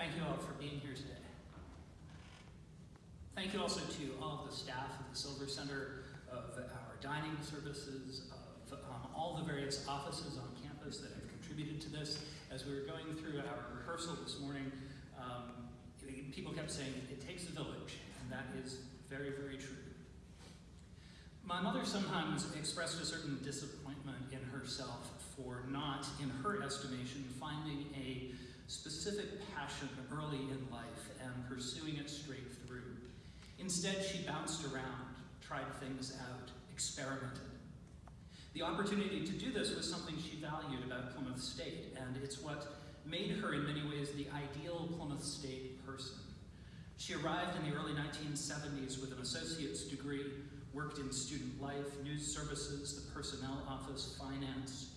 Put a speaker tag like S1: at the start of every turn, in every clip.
S1: Thank you all for being here today. Thank you also to all of the staff of the Silver Center, of our dining services, of um, all the various offices on campus that have contributed to this. As we were going through our rehearsal this morning, um, people kept saying, it takes a village, and that is very, very true. My mother sometimes expressed a certain disappointment in herself for not, in her estimation, finding a specific passion early in life and pursuing it straight through. Instead, she bounced around, tried things out, experimented. The opportunity to do this was something she valued about Plymouth State, and it's what made her, in many ways, the ideal Plymouth State person. She arrived in the early 1970s with an associate's degree, worked in student life, news services, the personnel office, finance,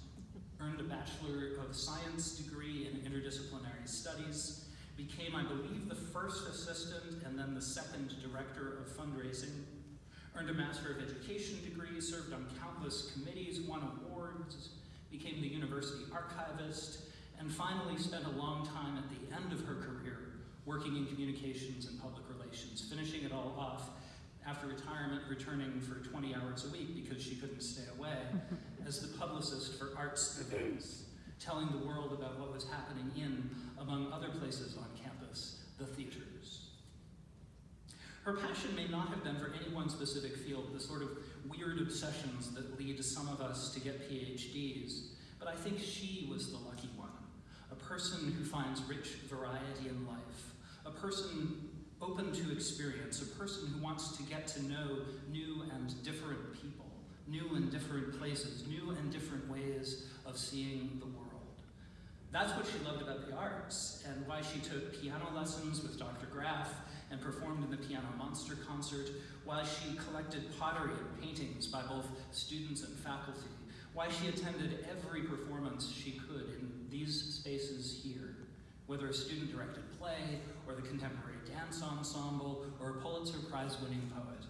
S1: earned a Bachelor of Science degree in interdisciplinary studies, became, I believe, the first assistant and then the second director of fundraising, earned a Master of Education degree, served on countless committees, won awards, became the university archivist, and finally spent a long time at the end of her career working in communications and public relations, finishing it all off after retirement, returning for 20 hours a week because she couldn't stay away, as the publicist for arts events, telling the world about what was happening in, among other places on campus, the theaters. Her passion may not have been for any one specific field, the sort of weird obsessions that lead some of us to get PhDs, but I think she was the lucky one, a person who finds rich variety in life, a person open to experience, a person who wants to get to know new and different people, new and different places, new and different ways of seeing the world. That's what she loved about the arts, and why she took piano lessons with Dr. Graff and performed in the Piano Monster concert, why she collected pottery and paintings by both students and faculty, why she attended every performance she could in these spaces here, whether a student-directed play, or the contemporary dance ensemble, or a Pulitzer Prize-winning poet.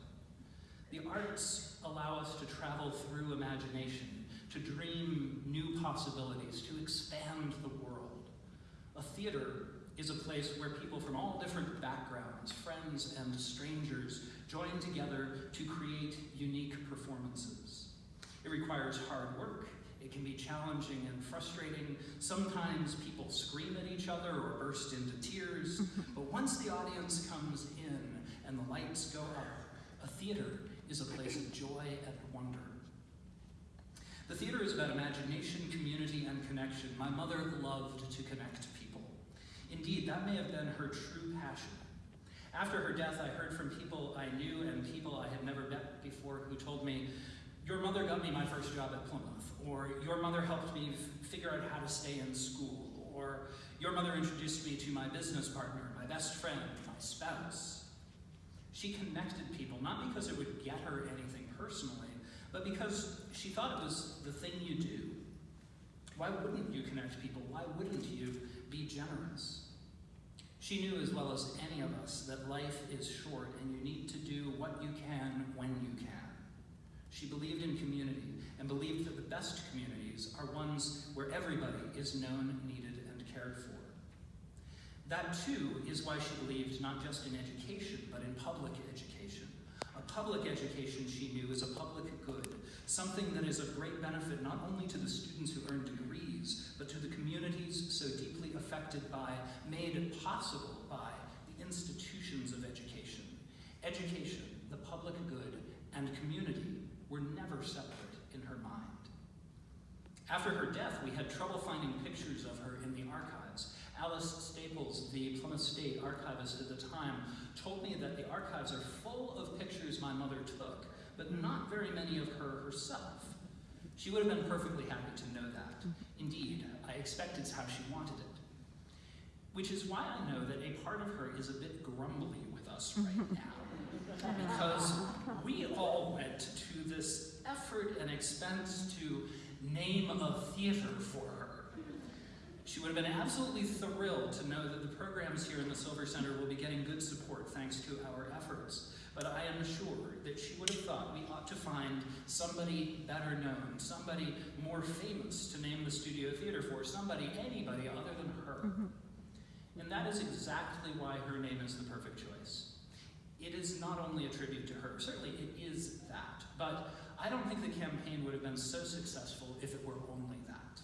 S1: The arts allow us to travel through imagination, to dream new possibilities, to expand the world. A theater is a place where people from all different backgrounds, friends and strangers, join together to create unique performances. It requires hard work, it can be challenging and frustrating. Sometimes people scream at each other or burst into tears. but once the audience comes in and the lights go up, a theater is a place of joy and wonder. The theater is about imagination, community, and connection. My mother loved to connect people. Indeed, that may have been her true passion. After her death, I heard from people I knew and people I had never met before who told me, your mother got me my first job at Plymouth, or your mother helped me figure out how to stay in school, or your mother introduced me to my business partner, my best friend, my spouse. She connected people, not because it would get her anything personally, but because she thought it was the thing you do. Why wouldn't you connect people? Why wouldn't you be generous? She knew as well as any of us that life is short and you need to do what you can when you can. She believed in community and believed that the best communities are ones where everybody is known, needed, and cared for. That too is why she believed not just in education, but in public education. A public education, she knew, is a public good, something that is of great benefit not only to the students who earn degrees, but to the communities so deeply affected by, made possible by, the institutions of education. Education, the public good, and community were never separate in her mind. After her death, we had trouble finding pictures of her in the archives. Alice Staples, the Plymouth State archivist at the time, told me that the archives are full of pictures my mother took, but not very many of her herself. She would have been perfectly happy to know that. Indeed, I expect it's how she wanted it. Which is why I know that a part of her is a bit grumbly with us right now. Because we all went to this effort and expense to name a theater for her. She would have been absolutely thrilled to know that the programs here in the Silver Center will be getting good support thanks to our efforts. But I am sure that she would have thought we ought to find somebody better known, somebody more famous to name the studio theater for, somebody, anybody other than her. Mm-hmm. And that is is exactly why her name is the perfect choice. It is not only a tribute to her, certainly it is that, but I don't think the campaign would have been so successful if it were only that.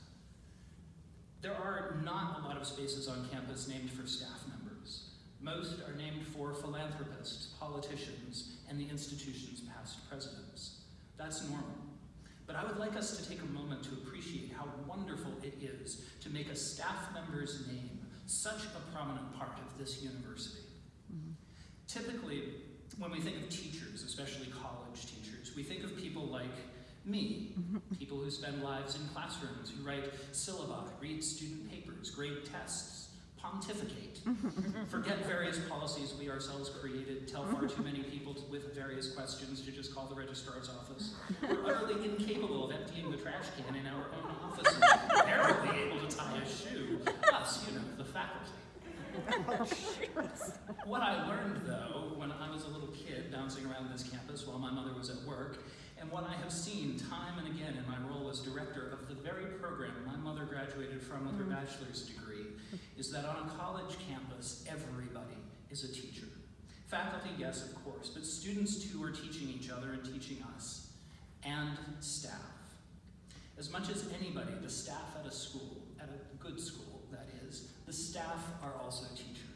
S1: There are not a lot of spaces on campus named for staff members. Most are named for philanthropists, politicians, and the institution's past presidents. That's normal. But I would like us to take a moment to appreciate how wonderful it is to make a staff member's name such a prominent part of this university. Mm-hmm. Typically, when we think of teachers, especially college teachers, we think of people like me, mm-hmm. people who spend lives in classrooms, who write syllabi, read student papers, grade tests, pontificate, mm-hmm. forget various policies we ourselves created, tell far too many people to, with various questions to just call the registrar's office. We're utterly incapable of emptying the trash can in our own office and barely able to tie a shoe. Us, you know, the faculty. What I learned, though, when I was a little kid bouncing around this campus while my mother was at work, and what I have seen time and again in my role as director of the very program my mother graduated from with her mm. bachelor's degree, is that on a college campus, everybody is a teacher. Faculty, yes, of course, but students too are teaching each other and teaching us, and staff. As much as anybody, the staff at a school, at a good school, that is, the staff are also teachers.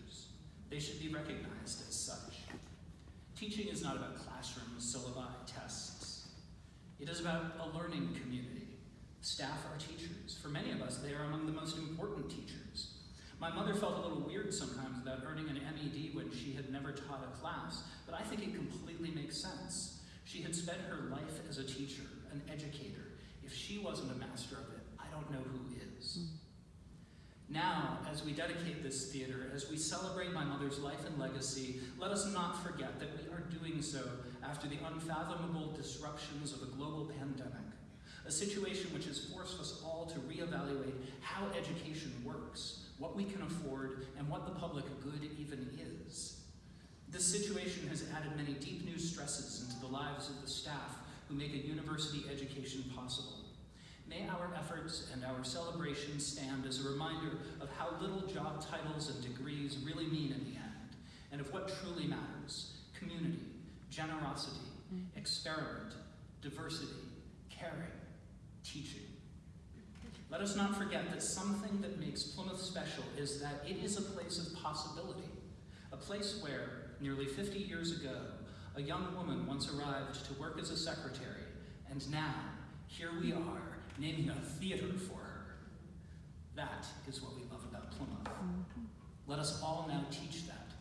S1: They should be recognized as such. Teaching is not about classrooms, syllabi, tests. It is about a learning community. Staff are teachers. For many of us, they are among the most important teachers. My mother felt a little weird sometimes about earning an MED when she had never taught a class, but I think it completely makes sense. She had spent her life as a teacher, an educator. If she wasn't a master of it, I don't know who is. Hmm. Now, as we dedicate this theater, as we celebrate my mother's life and legacy, let us not forget that we are doing so after the unfathomable disruptions of a global pandemic, a situation which has forced us all to reevaluate how education works, what we can afford, and what the public good even is. This situation has added many deep new stresses into the lives of the staff who make a university education possible. May our efforts and our celebrations stand as a reminder of how little job titles and degrees really mean in the end, and of what truly matters, community, generosity, mm-hmm. experiment, diversity, caring, teaching. Let us not forget that something that makes Plymouth special is that it is a place of possibility, a place where, nearly 50 years ago, a young woman once arrived to work as a secretary, and now, here we are, naming a theater for her. That is what we love about Plymouth. Mm-hmm. Let us all now teach that